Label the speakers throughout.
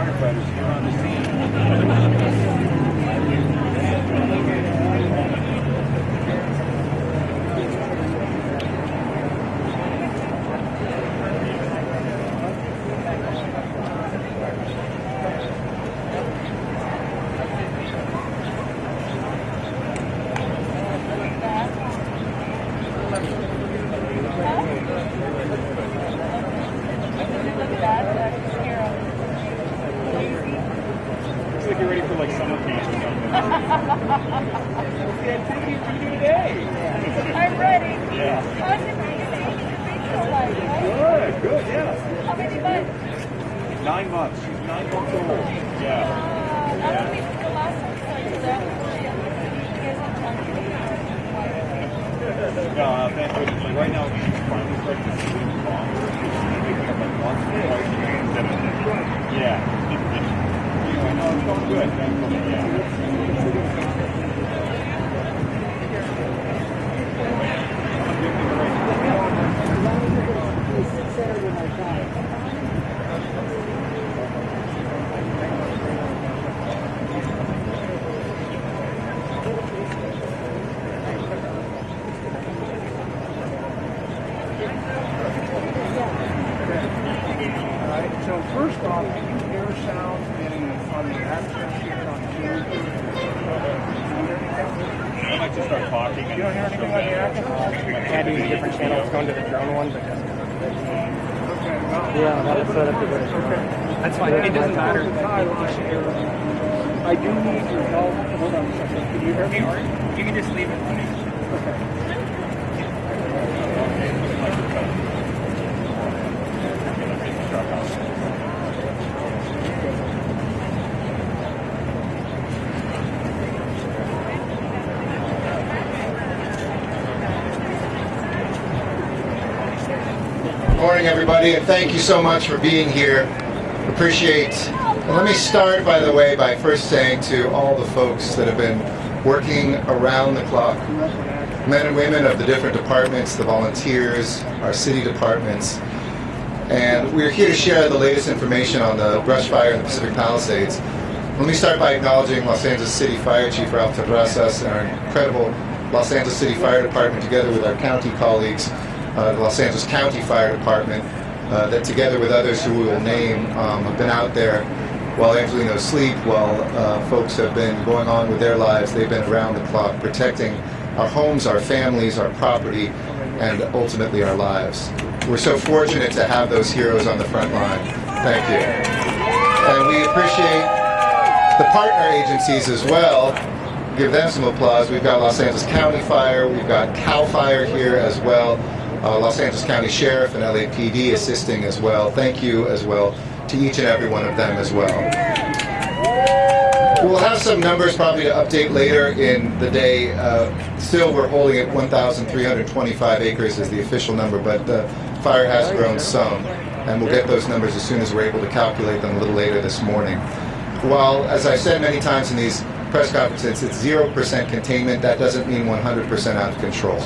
Speaker 1: firefighters here on the scene. Looks like you're ready for like summer camp or something. What's the activity for you today?
Speaker 2: I'm ready.
Speaker 1: Yeah.
Speaker 2: How's it been? so like, right?
Speaker 1: Good, good, yeah.
Speaker 2: How many months?
Speaker 1: Nine months. She's nine months old. Yeah.
Speaker 2: Uh, I don't think the last time I saw you that was you guys on television.
Speaker 1: No, uh, thank goodness. Like right now, she's finally starting to sleep longer. She's waking up like once or twice a day instead of yeah. Anyway, no, it's good. Thankfully, yeah.
Speaker 3: Alright, so first off, do you hear sounds in, on the access here on Zoom?
Speaker 1: I might just start talking.
Speaker 3: You don't hear anything on the access?
Speaker 4: Adding different channels, going to the drone one, but just,
Speaker 3: Okay, well.
Speaker 4: yeah, that's set up to That's fine. It doesn't matter.
Speaker 3: I do need your help. Hold on a second. Can you hear me?
Speaker 4: You can just leave it running.
Speaker 5: Good morning, everybody, and thank you so much for being here. Appreciate. and let me start, by the way, by first saying to all the folks that have been working around the clock, men and women of the different departments, the volunteers, our city departments, and we're here to share the latest information on the brush fire in the Pacific Palisades. Let me start by acknowledging Los Angeles City Fire Chief Ralph Terrazas and our incredible Los Angeles City Fire Department, together with our county colleagues, uh, the Los Angeles County Fire Department, uh, that together with others who we will name um, have been out there while Angelenos sleep, while uh, folks have been going on with their lives. They've been around the clock protecting our homes, our families, our property, and ultimately our lives. We're so fortunate to have those heroes on the front line. Thank you. And we appreciate the partner agencies as well. Give them some applause. We've got Los Angeles County Fire, we've got CAL FIRE here as well, uh, Los Angeles County Sheriff and LAPD assisting as well. Thank you as well to each and every one of them as well. We'll have some numbers probably to update later in the day. Uh, still, we're holding at 1,325 acres as the official number, but the fire has grown some, and we'll get those numbers as soon as we're able to calculate them a little later this morning. While, as I've said many times in these press conferences, it's 0% containment, that doesn't mean 100% out of control.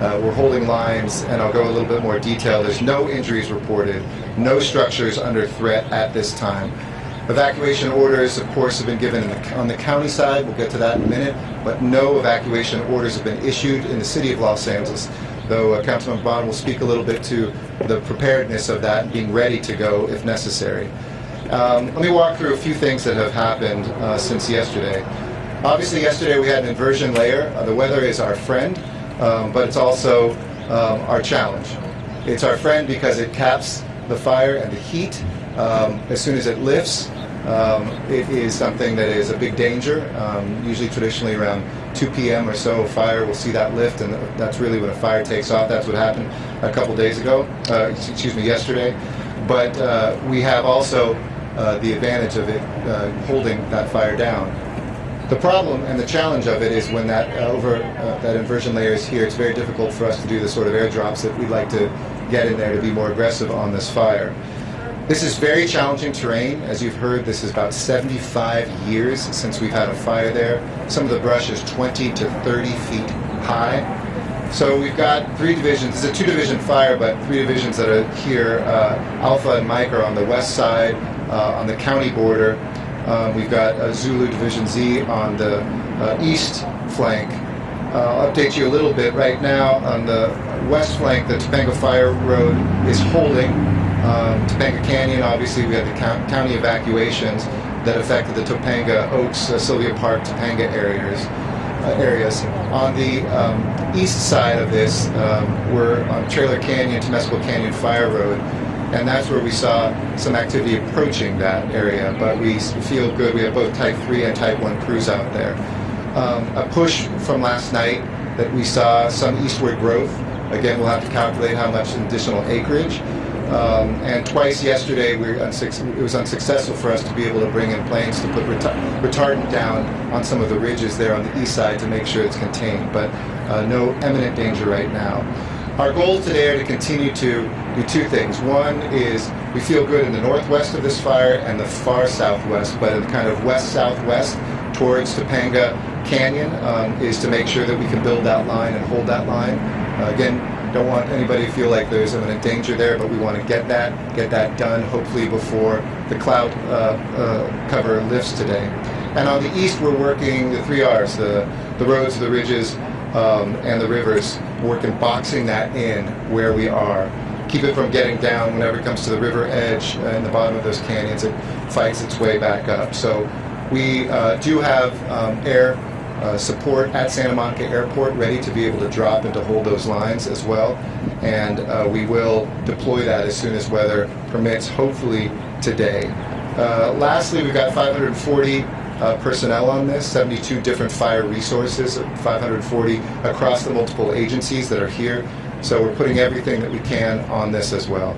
Speaker 5: Uh, we're holding lines, and I'll go a little bit more detail. There's no injuries reported, no structures under threat at this time. Evacuation orders, of course, have been given the, on the county side. We'll get to that in a minute. But no evacuation orders have been issued in the city of Los Angeles. Though uh, Councilman Bonin will speak a little bit to the preparedness of that and being ready to go if necessary. Um, let me walk through a few things that have happened uh, since yesterday. Obviously, yesterday we had an inversion layer. Uh, the weather is our friend, um, but it's also um, our challenge. It's our friend because it caps the fire and the heat um, as soon as it lifts. Um, it is something that is a big danger. Um, usually, traditionally around 2 p.m. or so, fire will see that lift, and that's really when a fire takes off. That's what happened a couple days ago. Uh, excuse me, yesterday. But uh, we have also uh, the advantage of it uh, holding that fire down. The problem and the challenge of it is when that uh, over uh, that inversion layer is here, it's very difficult for us to do the sort of airdrops that we'd like to get in there to be more aggressive on this fire. This is very challenging terrain. As you've heard, this is about 75 years since we've had a fire there. Some of the brush is 20 to 30 feet high. So we've got three divisions. It's a two-division fire, but three divisions that are here. Uh, Alpha and Mike are on the west side. uh, on the county border. Um, we've got uh, Zulu Division Z on the uh, east flank. Uh, I'll update you a little bit. Right now, on the west flank, the Topanga Fire Road is holding. Um, Topanga Canyon, obviously, we had the count- county evacuations that affected the Topanga, Oaks, uh, Sylvia Park, Topanga areas. Uh, areas. On the um, east side of this, um, we're on Trailer Canyon, Temescal Canyon Fire Road, and that's where we saw some activity approaching that area. But we feel good. We have both Type 3 and Type 1 crews out there. Um, a push from last night that we saw some eastward growth. Again, we'll have to calculate how much additional acreage. Um, and twice yesterday, we it was unsuccessful for us to be able to bring in planes to put reta- retardant down on some of the ridges there on the east side to make sure it's contained. But uh, no imminent danger right now. Our goals today are to continue to do two things. One is we feel good in the northwest of this fire and the far southwest, but in kind of west southwest towards Topanga Canyon um, is to make sure that we can build that line and hold that line. Uh, again, don't want anybody to feel like there's imminent danger there, but we want to get that get that done hopefully before the cloud uh, uh, cover lifts today. And on the east, we're working the three R's: the the roads, the ridges, um, and the rivers. Working boxing that in where we are. Keep it from getting down whenever it comes to the river edge uh, in the bottom of those canyons. It fights its way back up. So we uh, do have um, air uh, support at Santa Monica Airport ready to be able to drop and to hold those lines as well. And uh, we will deploy that as soon as weather permits, hopefully today. Uh, lastly, we've got 540 uh, personnel on this, 72 different fire resources, 540 across the multiple agencies that are here. So we're putting everything that we can on this as well.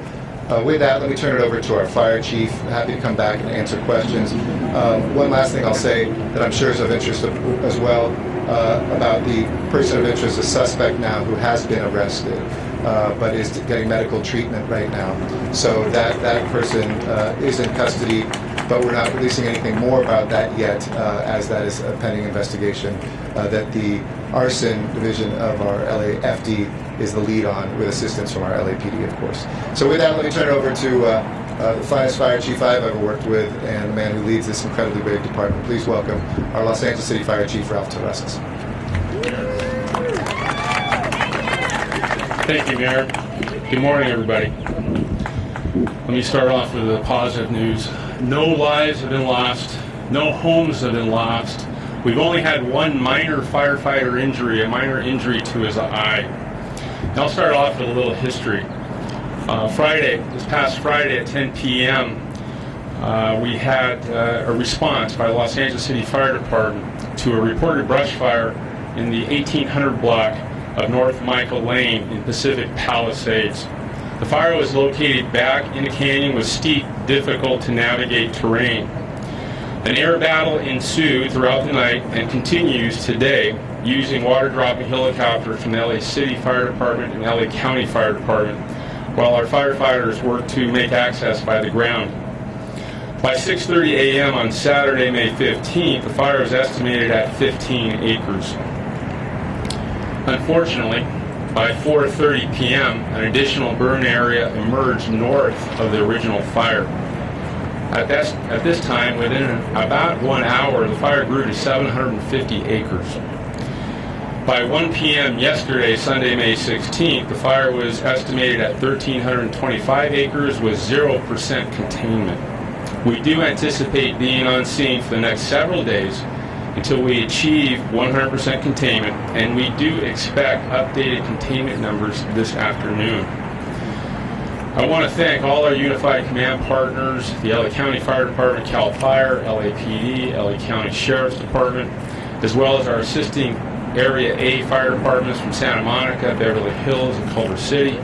Speaker 5: Uh, with that, let me turn it over to our fire chief. Happy to come back and answer questions. Um, one last thing I'll say that I'm sure is of interest as well uh, about the person of interest, a suspect now who has been arrested, uh, but is getting medical treatment right now. So that that person uh, is in custody, but we're not releasing anything more about that yet, uh, as that is a pending investigation uh, that the arson division of our LAFD is the lead on, with assistance from our LAPD, of course. So with that, let me turn it over to uh, uh, the finest fire chief I've ever worked with, and the man who leads this incredibly brave department. Please welcome our Los Angeles City Fire Chief Ralph Terrazas.
Speaker 6: Thank you, Mayor. Good morning, everybody. Let me start off with the positive news. No lives have been lost. No homes have been lost. We've only had one minor firefighter injury, a minor injury to his eye. And I'll start off with a little history. Uh, Friday, this past Friday at 10 p.m., uh, we had uh, a response by the Los Angeles City Fire Department to a reported brush fire in the 1800 block of North Michael Lane in Pacific Palisades. The fire was located back in a canyon with steep, difficult to navigate terrain. An air battle ensued throughout the night and continues today using water dropping helicopters from the LA City Fire Department and LA County Fire Department while our firefighters work to make access by the ground. By 6:30 a.m. on Saturday, May 15th, the fire was estimated at 15 acres. Unfortunately, by 4:30 p.m., an additional burn area emerged north of the original fire. At this, at this time, within about one hour, the fire grew to 750 acres. By 1 p.m. yesterday, Sunday, May 16th, the fire was estimated at 1,325 acres with 0% containment. We do anticipate being on scene for the next several days until we achieve 100% containment, and we do expect updated containment numbers this afternoon. I want to thank all our Unified Command partners, the LA County Fire Department, CAL FIRE, LAPD, LA County Sheriff's Department, as well as our assisting Area A fire departments from Santa Monica, Beverly Hills, and Culver City,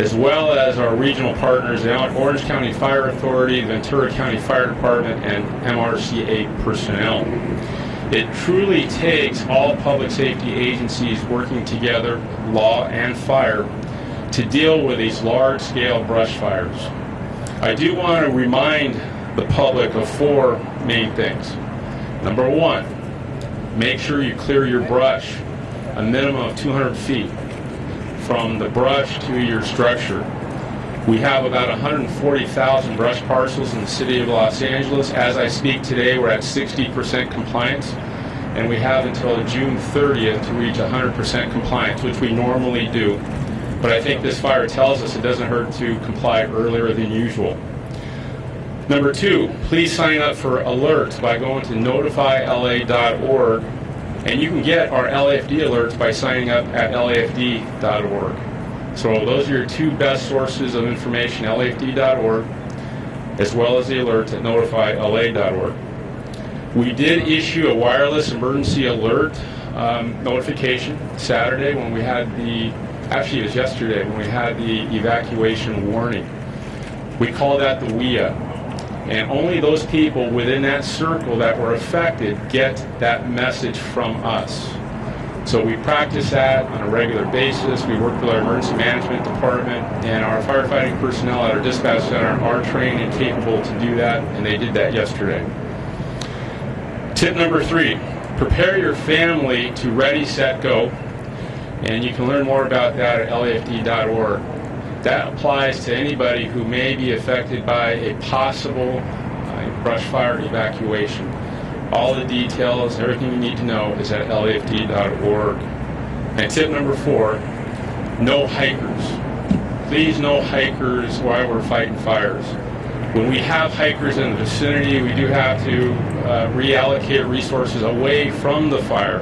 Speaker 6: as well as our regional partners, the Orange County Fire Authority, Ventura County Fire Department, and MRCA personnel. It truly takes all public safety agencies working together, law and fire, to deal with these large-scale brush fires. I do want to remind the public of four main things. Number one, make sure you clear your brush a minimum of 200 feet from the brush to your structure. We have about 140,000 brush parcels in the city of Los Angeles. As I speak today, we're at 60% compliance, and we have until June 30th to reach 100% compliance, which we normally do. But I think this fire tells us it doesn't hurt to comply earlier than usual. Number two, please sign up for alerts by going to notifyla.org, and you can get our LAFD alerts by signing up at lafd.org. So those are your two best sources of information, lafd.org, as well as the alerts at notifyla.org. We did issue a wireless emergency alert um, notification Saturday when we had the, actually it was yesterday, when we had the evacuation warning. We call that the WEA. And only those people within that circle that were affected get that message from us. So we practice that on a regular basis. We work with our emergency management department and our firefighting personnel at our dispatch center are trained and capable to do that, and they did that yesterday. Tip number three, prepare your family to ready, set, go. And you can learn more about that at lafd.org. That applies to anybody who may be affected by a possible uh, brush fire evacuation. All the details, everything you need to know is at lafd.org. And tip number four, no hikers. Please no hikers while we're fighting fires. When we have hikers in the vicinity, we do have to uh, reallocate resources away from the fire,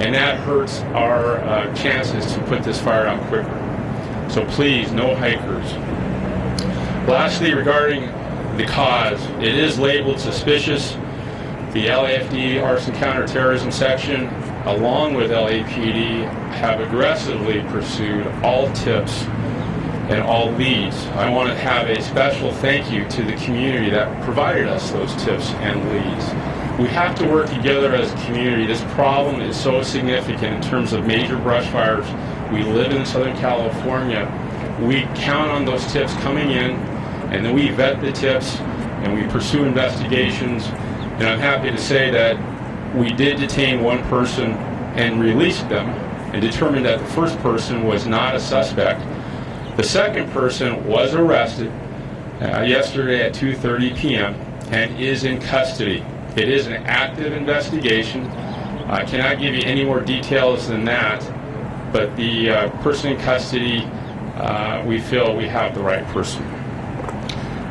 Speaker 6: and that hurts our uh, chances to put this fire out quicker. So please, no hikers. Lastly, regarding the cause, it is labeled suspicious. The LAFD Arson Counterterrorism Section, along with LAPD, have aggressively pursued all tips and all leads. I want to have a special thank you to the community that provided us those tips and leads. We have to work together as a community. This problem is so significant in terms of major brush fires. We live in Southern California. We count on those tips coming in, and then we vet the tips and we pursue investigations. And I'm happy to say that we did detain one person and released them and determined that the first person was not a suspect. The second person was arrested uh, yesterday at 2:30 p.m. and is in custody. It is an active investigation. I cannot give you any more details than that, but the uh, person in custody, uh, we feel we have the right person.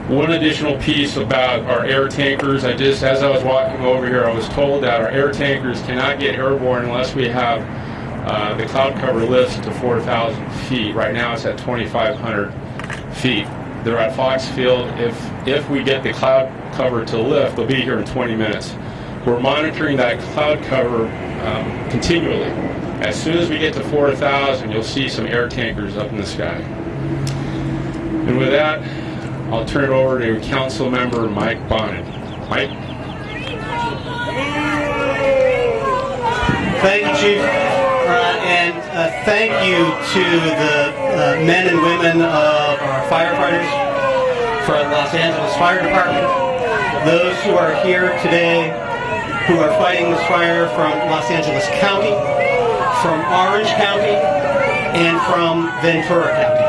Speaker 6: One additional piece about our air tankers, I just, as I was walking over here, I was told that our air tankers cannot get airborne unless we have uh, the cloud cover lifts to 4,000 feet. Right now it's at 2,500 feet. They're at Fox Field. If, if we get the cloud cover to lift, they'll be here in 20 minutes. We're monitoring that cloud cover um, continually. As soon as we get to 4,000, you'll see some air tankers up in the sky. And with that, I'll turn it over to Council Member Mike Bonin. Mike?
Speaker 7: Thank you. Uh, and uh, thank you to the uh, men and women of our firefighters from Los Angeles Fire Department, those who are here today who are fighting this fire from Los Angeles County, from Orange County, and from Ventura County.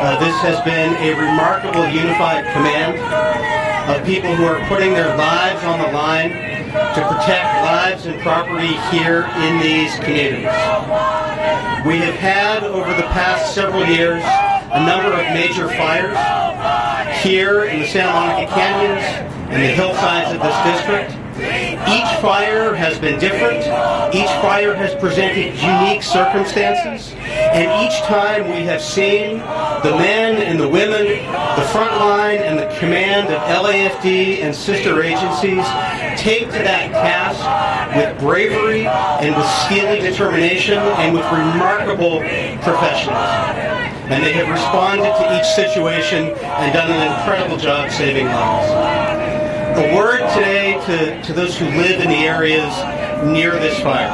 Speaker 7: Uh, this has been a remarkable unified command of people who are putting their lives on the line to protect lives and property here in these communities. We have had over the past several years a number of major fires here in the Santa Monica Canyons and the hillsides of this district. Each fire has been different. Each fire has presented unique circumstances. And each time we have seen the men and the women, the front line and the command of LAFD and sister agencies take to that task with bravery and with steely determination and with remarkable professionalism. And they have responded to each situation and done an incredible job saving lives. A word today to, to those who live in the areas near this fire.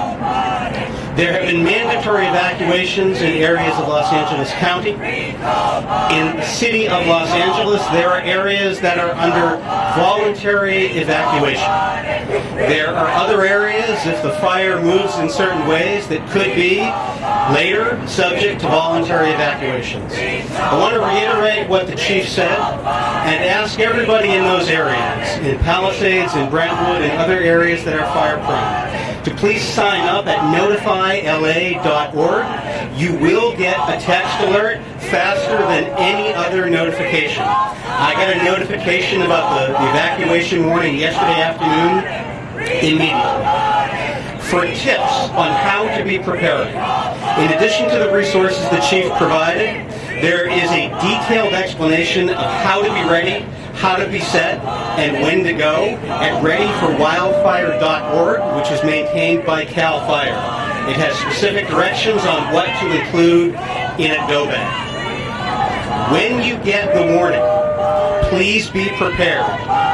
Speaker 7: There have been mandatory evacuations in areas of Los Angeles County. In the city of Los Angeles, there are areas that are under voluntary evacuation. There are other areas, if the fire moves in certain ways, that could be later subject to voluntary evacuations. I want to reiterate what the chief said and ask everybody in those areas, in Palisades, in Brentwood, and other areas that are fire prone, to please sign up at notifyla.org. You will get a text alert faster than any other notification. I got a notification about the the evacuation warning yesterday afternoon immediately for tips on how to be prepared. In addition to the resources the chief provided, there is a detailed explanation of how to be ready, how to be set, and when to go at readyforwildfire.org, which is maintained by CAL FIRE. It has specific directions on what to include in a go bag. When you get the warning, please be prepared.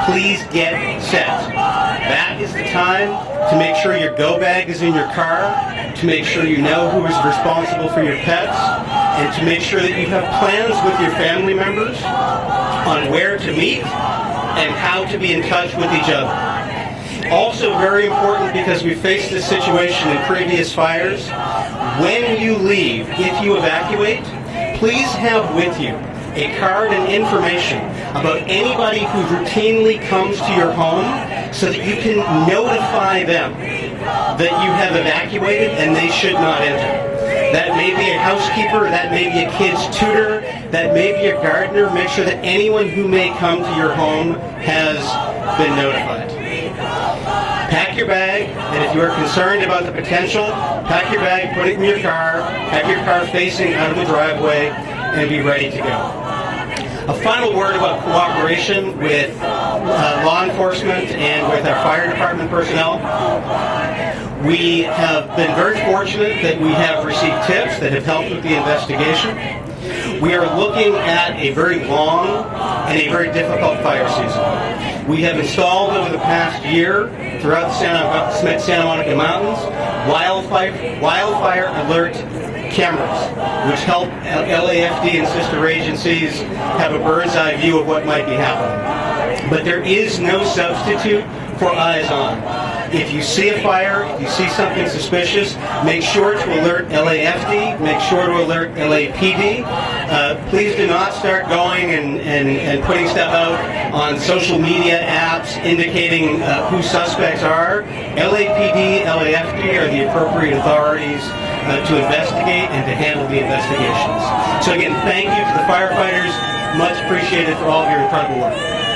Speaker 7: Please get set. That is the time to make sure your go bag is in your car, to make sure you know who is responsible for your pets, and to make sure that you have plans with your family members on where to meet and how to be in touch with each other. Also very important because we faced this situation in previous fires. When you leave, if you evacuate, please have with you a card and information about anybody who routinely comes to your home so that you can notify them that you have evacuated and they should not enter. That may be a housekeeper, that may be a kid's tutor, that maybe a gardener. Make sure that anyone who may come to your home has been notified. Pack your bag, and if you are concerned about the potential, pack your bag, put it in your car, have your car facing out of the driveway, and be ready to go. A final word about cooperation with uh, law enforcement and with our fire department personnel. We have been very fortunate that we have received tips that have helped with the investigation. We are looking at a very long and a very difficult fire season. We have installed over the past year throughout the Santa, Santa Monica Mountains wildfire, wildfire alert cameras, which help LAFD and sister agencies have a bird's eye view of what might be happening. But there is no substitute for eyes on. If you see a fire, if you see something suspicious, make sure to alert LAFD, make sure to alert LAPD. Uh, please do not start going and, and, and putting stuff out on social media apps indicating uh, who suspects are. LAPD, LAFD are the appropriate authorities uh, to investigate and to handle the investigations. So again, thank you to the firefighters. Much appreciated for all of your incredible work.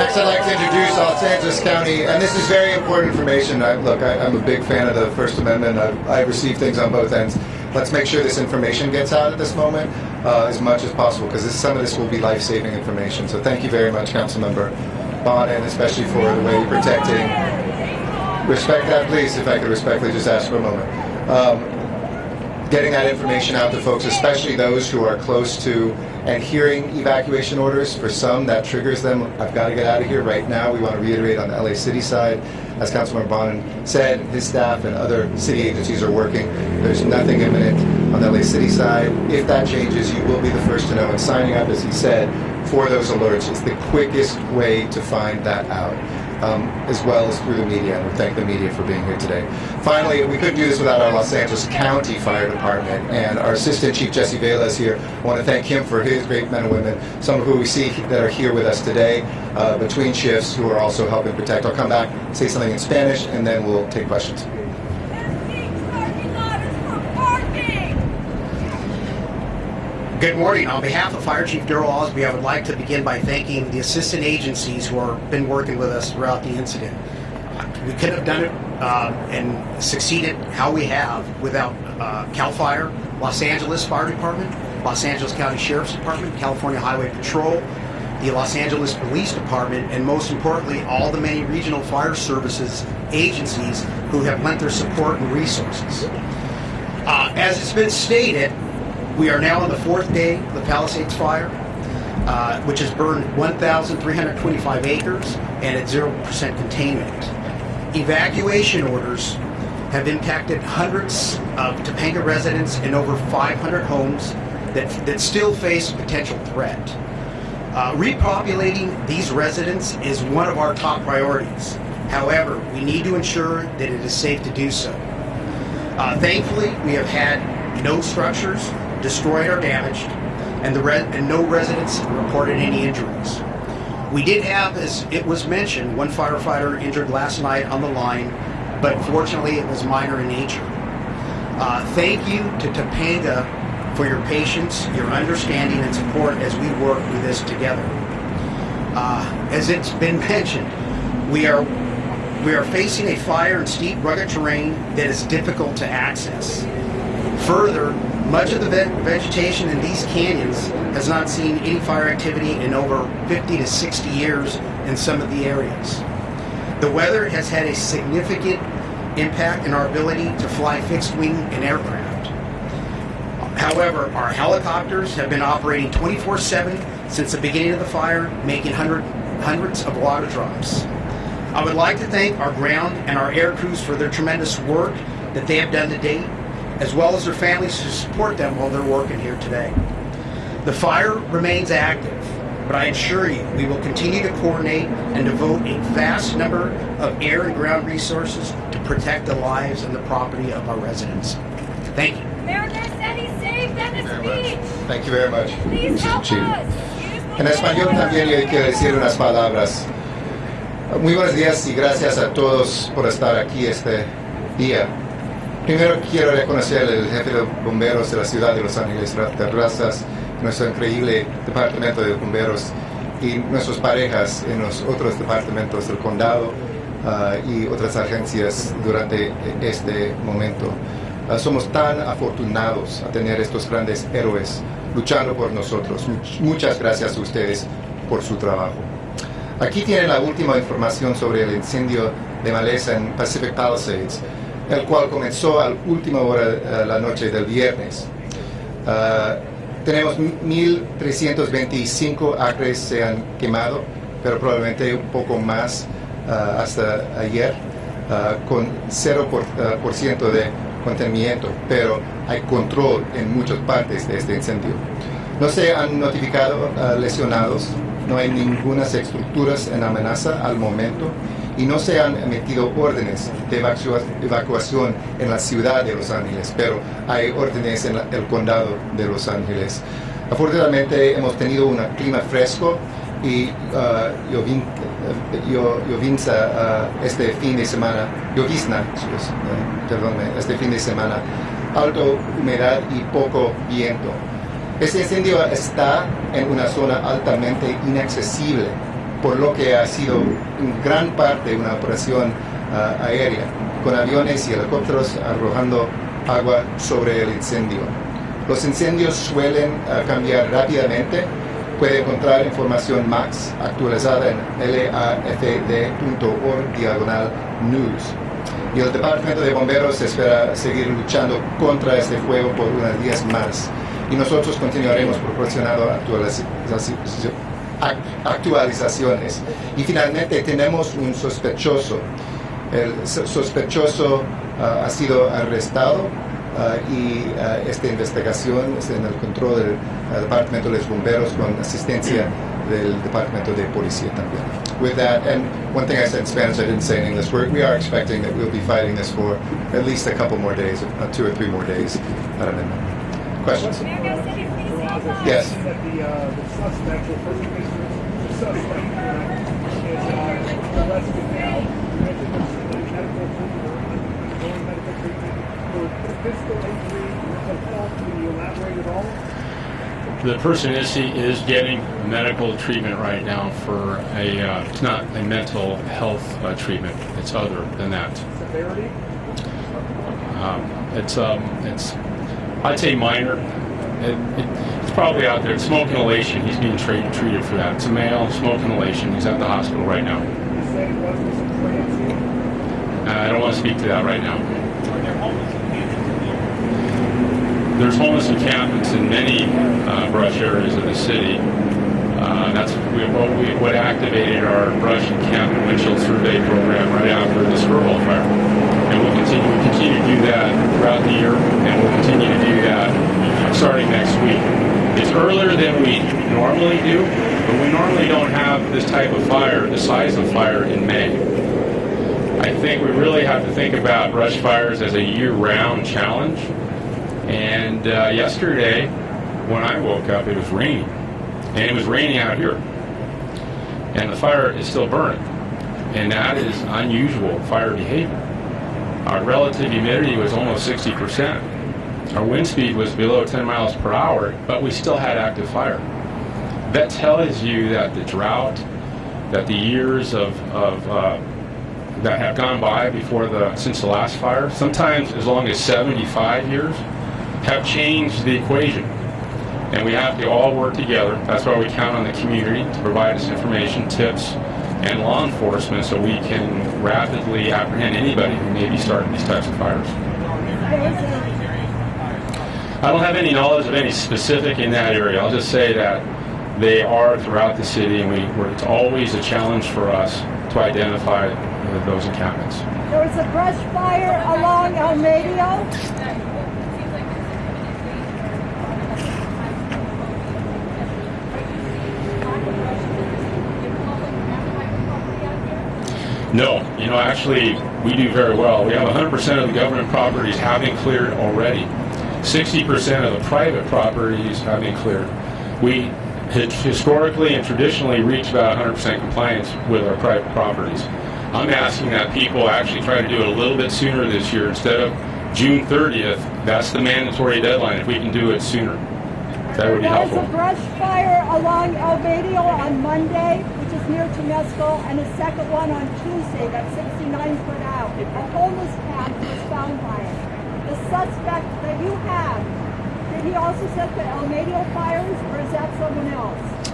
Speaker 5: Next, I'd like to introduce Los Angeles County, and this is very important information. I, look, I, I'm a big fan of the First Amendment. I've, I've received things on both ends. Let's make sure this information gets out at this moment uh, as much as possible, because some of this will be life-saving information. So thank you very much, Councilmember Bonin, and especially for the way you're protecting. Respect that, please, if I could respectfully just ask for a moment. Um, getting that information out to folks, especially those who are close to and hearing evacuation orders. For some, that triggers them. I've got to get out of here right now. We want to reiterate on the LA City side, as Councilmember Bonin said, his staff and other city agencies are working. There's nothing imminent on the LA City side. If that changes, you will be the first to know. And signing up, as he said, for those alerts is the quickest way to find that out um, as well as through the media. And we thank the media for being here today. Finally, we couldn't do this without our Los Angeles County Fire Department. And our Assistant Chief Jesse Vela is here. I want to thank him for his great men and women, some of who we see that are here with us today uh, between shifts who are also helping protect. I'll come back, say something in Spanish, and then we'll take questions.
Speaker 8: Good morning. On behalf of Fire Chief Daryl Osby, I would like to begin by thanking the assistant agencies who have been working with us throughout the incident. We couldn't have done it uh, and succeeded how we have without uh, CAL FIRE, Los Angeles Fire Department, Los Angeles County Sheriff's Department, California Highway Patrol, the Los Angeles Police Department, and most importantly, all the many regional fire services agencies who have lent their support and resources. Uh, as it's been stated, we are now on the fourth day of the Palisades fire, uh, which has burned 1,325 acres and at 0% containment. Evacuation orders have impacted hundreds of Topanga residents and over 500 homes that, that still face potential threat. Uh, repopulating these residents is one of our top priorities. However, we need to ensure that it is safe to do so. Uh, thankfully, we have had no structures destroyed or damaged, and, the and no residents reported any injuries. We did have, as it was mentioned, one firefighter injured last night on the line, but fortunately it was minor in nature. Uh, thank you to Topanga for your patience, your understanding, and support as we work through this together. Uh, as it's been mentioned, we are we are facing a fire in steep, rugged terrain that is difficult to access. Further, much of the ve- vegetation in these canyons has not seen any fire activity in over 50 to 60 years in some of the areas. The weather has had a significant impact in our ability to fly fixed wing and aircraft. However, our helicopters have been operating 24 7 since the beginning of the fire, making hundred, hundreds of water drops. I would like to thank our ground and our air crews for their tremendous work that they have done to date, as well as their families to support them while they're working here today. The fire remains active, but I assure you we will continue to coordinate and devote a vast number of air and ground resources to protect the lives and the property of our residents. Thank you.
Speaker 2: Mayor Garcetti saved Venice
Speaker 5: Very much.
Speaker 2: Beach.
Speaker 5: Thank you very much.
Speaker 2: Please help
Speaker 5: Chief.
Speaker 2: us. Use
Speaker 5: En español también yo quiero decir unas palabras. Muy buenos días y gracias a todos por estar aquí este día. Primero quiero reconocer al jefe de bomberos de la ciudad de Los Ángeles Terrazas, nuestro increíble departamento de bomberos y nuestras parejas en los otros departamentos del condado ah, y otras agencias durante este momento. Ah, somos tan afortunados a tener estos grandes héroes luchando por nosotros. Much- muchas gracias a ustedes por su trabajo. Aquí tienen la última información sobre el incendio de maleza en Pacific Palisades, el cual comenzó a la última hora de la noche del viernes. Ah, tenemos 1.325 acres se han quemado, pero probablemente un poco más ah, hasta ayer, ah, con 0% por, por ciento de contenimiento, pero hay control en muchas partes de este incendio. No se han notificado lesionados, no hay ninguna estructuras en amenaza al momento y no se han emitido órdenes de evacua- evacuación en la ciudad de Los Ángeles, pero hay órdenes en el condado de Los Ángeles. Afortunadamente hemos tenido un clima fresco y ah, llovin- eh, llovinza ah, este fin de semana, llovizna, eh, perdónme, este fin de semana, alto humedad y poco viento. Este incendio está en una zona altamente inaccesible, por lo que ha sido en gran parte una operación ah, aérea, con aviones y helicópteros arrojando agua sobre el incendio. Los incendios suelen ah, cambiar rápidamente. Puede encontrar información más actualizada en lafd.org diagonal news. Y el Departamento de Bomberos espera seguir luchando contra este fuego por unos días más. Y nosotros continuaremos proporcionando actualiz- ac- actualizaciones. Y finalmente tenemos un sospechoso. El so- sospechoso ah, ha sido arrestado ah, y ah, esta investigación está en el control del ah, Departamento de los Bomberos con asistencia del Departamento de Policía también. With that, and one thing I said in Spanish I didn't say in English, we're, we are expecting that we'll be fighting this for at least a couple more days, uh, two or three more days. Madam Member. Questions?
Speaker 2: Mayor Garcetti, please help us.
Speaker 5: Yes.
Speaker 3: That the, uh, the suspect, or person the suspect, uh, is, uh, arrested now. You mentioned there's medical treatment, ongoing medical treatment for physical injury, mental health. Can you elaborate at all?
Speaker 6: The person is is getting medical treatment right now for a uh, it's not a mental health uh, treatment. It's other than that.
Speaker 3: Severity?
Speaker 6: Um, it's um, it's I'd say minor. It, it, it's probably out there. Smoke inhalation. He's being treated for that. It's a male smoke inhalation. He's at the hospital right now. Uh, I don't want to speak to that right now. There's homeless encampments in many uh, brush areas of the city. Uh, that's what, we, what activated our brush encampment windshield survey program right after the Skirball fire. And we'll continue, we continue to do that throughout the year, and we'll continue to do that starting next week. It's earlier than we normally do, but we normally don't have this type of fire, the size of fire in May. I think we really have to think about brush fires as a year-round challenge. And uh, yesterday, when I woke up, it was raining, and it was raining out here, and the fire is still burning, and that is unusual fire behavior. Our relative humidity was almost 60 percent. Our wind speed was below 10 miles per hour, but we still had active fire. That tells you that the drought, that the years of, of uh, that have gone by before the since the last fire, sometimes as long as 75 years, have changed the equation. And we have to all work together. That's why we count on the community to provide us information, tips, and law enforcement so we can rapidly apprehend anybody who may be starting these types of fires. I don't have any knowledge of any specific in that area. I'll just say that they are throughout the city, and we, we're, it's always a challenge for us to identify uh, those encampments.
Speaker 2: There was a brush fire along El Medio.
Speaker 6: No, you know, actually, we do very well. We have 100% of the government properties been cleared already. 60% of the private properties have been cleared. We historically and traditionally reach about 100% compliance with our private properties. I'm asking that people actually try to do it a little bit sooner this year instead of June 30th. That's the mandatory deadline. If we can do it sooner, that would be helpful.
Speaker 2: There was a brush fire along El Medio on Monday, which is near Temescal, and a second one on Tuesday, that's 69 foot out. A homeless camp was found by it. The suspect that you have, did he also set the El Medio fires, or is that someone else?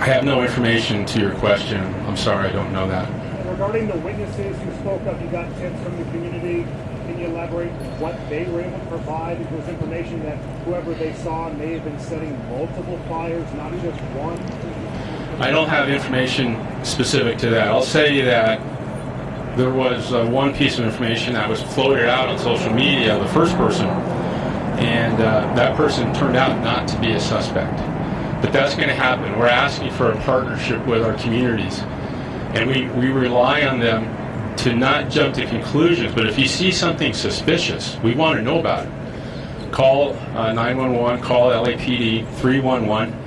Speaker 6: I have no information to your question. I'm sorry, I don't know that.
Speaker 3: Regarding the witnesses who spoke up, you got tips from the community. Can you elaborate what they were able to provide? If there was information that whoever they saw may have been setting multiple fires, not just one.
Speaker 6: I don't have information specific to that. I'll say that there was uh, one piece of information that was floated out on social media, the first person, and uh, that person turned out not to be a suspect. But that's going to happen. We're asking for a partnership with our communities, and we, we rely on them to not jump to conclusions, but if you see something suspicious, we want to know about it. Call uh, 911, call LAPD 311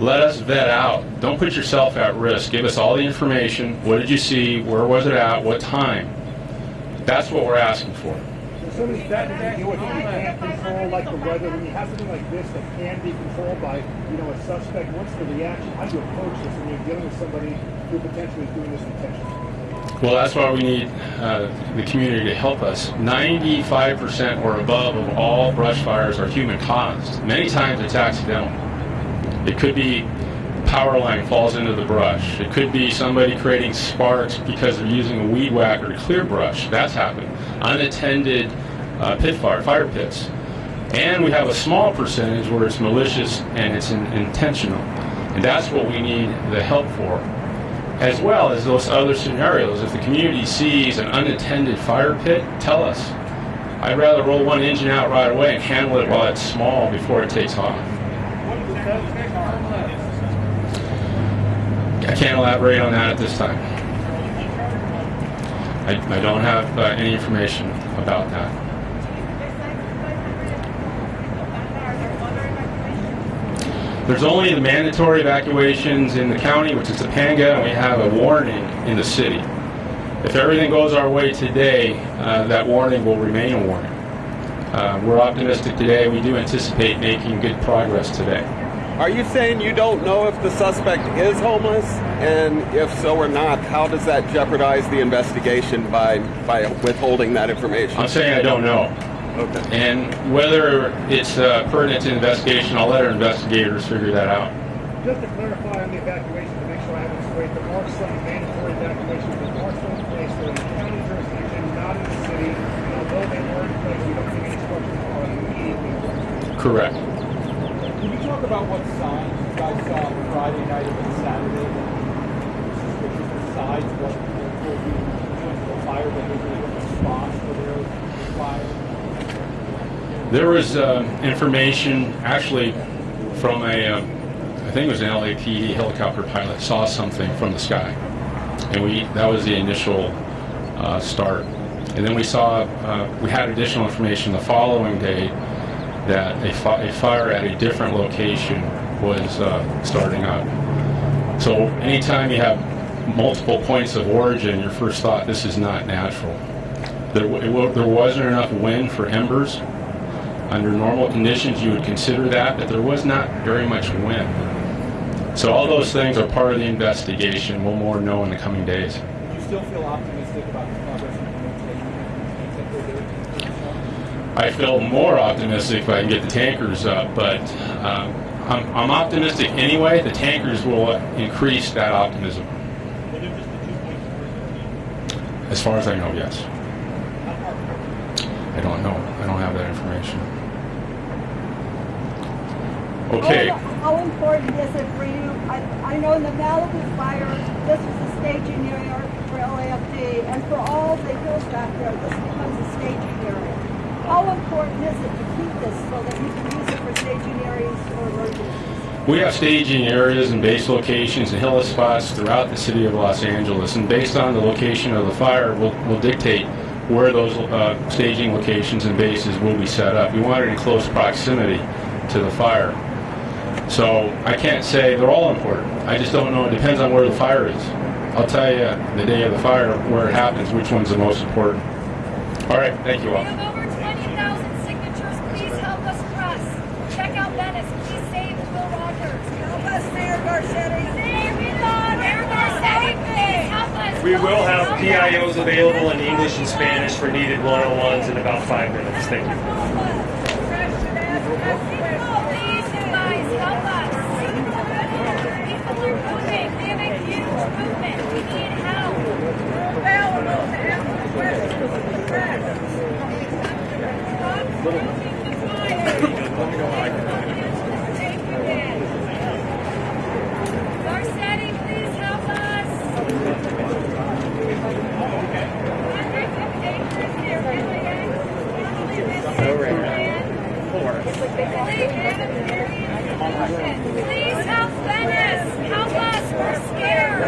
Speaker 6: let us vet out. Don't put yourself at risk. Give us all the information. What did you see? Where was it at? What time? That's what we're asking for.
Speaker 3: So of these factors you that you can't control, like the weather. When you have something like this that can be controlled by, you know, a suspect, what's the reaction? How do you approach this when you're dealing with somebody who potentially is doing this intentionally?
Speaker 6: Well, that's why we need uh, the community to help us. 95% or above of all brush fires are human caused. Many times it's accidental. It could be power line falls into the brush. It could be somebody creating sparks because they're using a weed whacker to clear brush. That's happened. Unattended uh, pit fire, fire pits. And we have a small percentage where it's malicious and it's in, intentional. And that's what we need the help for. As well as those other scenarios. If the community sees an unattended fire pit, tell us. I'd rather roll one engine out right away and handle it while it's small before it takes off. I can't elaborate on that at this time. I, I don't have uh, any information about that. There's only the mandatory evacuations in the county, which is Topanga, and we have a warning in the city. If everything goes our way today, uh, that warning will remain a warning. Uh, we're optimistic today. We do anticipate making good progress today.
Speaker 9: Are you saying you don't know if the suspect is homeless? And if so or not, how does that jeopardize the investigation by, by withholding that information?
Speaker 6: I'm saying I don't know.
Speaker 9: Okay.
Speaker 6: And whether it's uh, pertinent to investigation, I'll let our investigators figure that out.
Speaker 3: Just to clarify on the evacuation, to make sure I have it straight, there are some mandatory evacuations that are still in place. They're in the county jurisdiction, not in the city. And although they were in place, we don't think any instructions are immediately.
Speaker 6: Correct.
Speaker 10: Can you talk about what signs you guys saw Friday night and Saturday that suspicious besides what will be fire behavior response to their fire?
Speaker 6: There was uh, information actually from a, uh, I think it was an LAPD helicopter pilot saw something from the sky, and we that was the initial uh, start. And then we saw uh, we had additional information the following day that a, fi- a fire at a different location was uh, starting up. So anytime you have multiple points of origin, your first thought this is not natural. There, there wasn't enough wind for embers. Under normal conditions, you would consider that, but there was not very much wind. So all those things are part of the investigation. We'll more know in the coming days.
Speaker 10: Do you still feel optimistic about the progress implementation?
Speaker 6: I feel more optimistic if I can get the tankers up, but um, I'm, I'm optimistic anyway. The tankers will increase that optimism. As far as I know, yes. I don't know. I don't have that information. Okay.
Speaker 2: How, important is it for you? I, I know in the Malibu fire, this was a staging area for LAFD, and for all the hills back there, this becomes a staging area. How important is it to keep this so that you can use it for staging areas or emergencies?
Speaker 6: We have staging areas and base locations and hill spots throughout the city of Los Angeles, and based on the location of the fire, will will dictate where those uh, staging locations and bases will be set up. We want it in close proximity to the fire. So I can't say they're all important. I just don't know. It depends on where the fire is. I'll tell you the day of the fire where it happens, which one's the most important. All right, thank you all.
Speaker 11: have over 20,000 signatures. Please help us press. Check out Venice. Please save Will Rogers. Help us, Mayor Garcetti. Save me, Lord. Mayor Garcetti, please help us.
Speaker 12: We will have. PIOs available in English and Spanish for needed one-on-ones in about five minutes. Thank you
Speaker 11: are moving. We have a huge movement. We need help. Available to answer questions from the press. Stop stoking the fire. Take it in. Garcetti, please help us. Hundreds of acres here, really, eh? Please help Venice! Help us! We're scared!